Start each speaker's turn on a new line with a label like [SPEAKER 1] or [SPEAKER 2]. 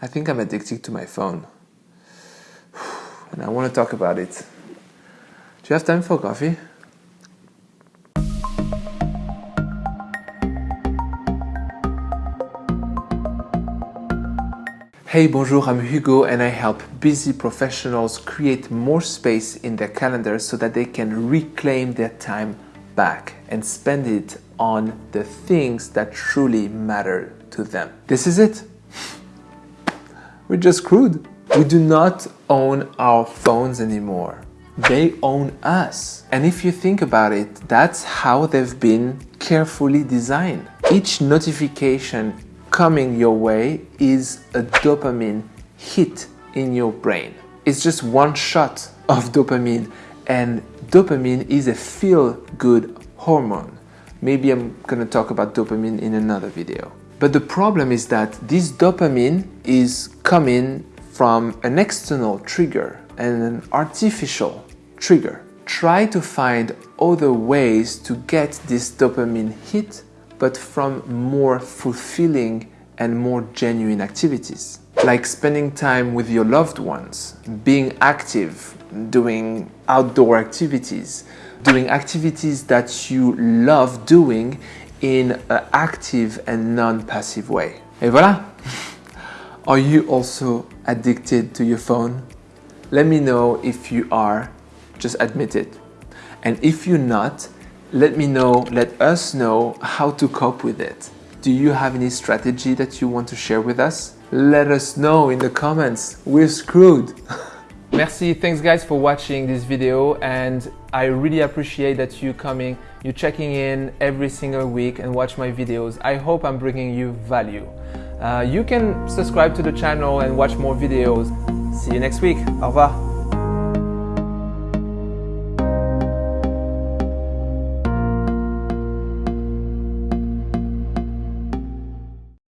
[SPEAKER 1] I think I'm addicted to my phone. And I want to talk about it. Do you have time for coffee? Hey, bonjour, I'm Hugo and I help busy professionals create more space in their calendars so that they can reclaim their time back and spend it on the things that truly matter to them. This is it. We're just screwed. We do not own our phones anymore. They own us. And if you think about it, that's how they've been carefully designed. Each notification coming your way is a dopamine hit in your brain. It's just one shot of dopamine, and dopamine is a feel good hormone. Maybe I'm gonna talk about dopamine in another video. But the problem is that this dopamine is coming from an external trigger and an artificial trigger. Try to find other ways to get this dopamine hit but from more fulfilling and more genuine activities. Like spending time with your loved ones, being active, doing outdoor activities, doing activities that you love doing in an active and non-passive way. Et voilà! Are you also addicted to your phone? Let me know if you are, just admit it. And if you're not, let me know, let us know how to cope with it. Do you have any strategy that you want to share with us? Let us know in the comments. We're screwed. Merci, thanks guys for watching this video and I really appreciate that you coming, you checking in every single week and watch my videos. I hope I'm bringing you value. Uh, you can subscribe to the channel and watch more videos. See you next week. Au revoir.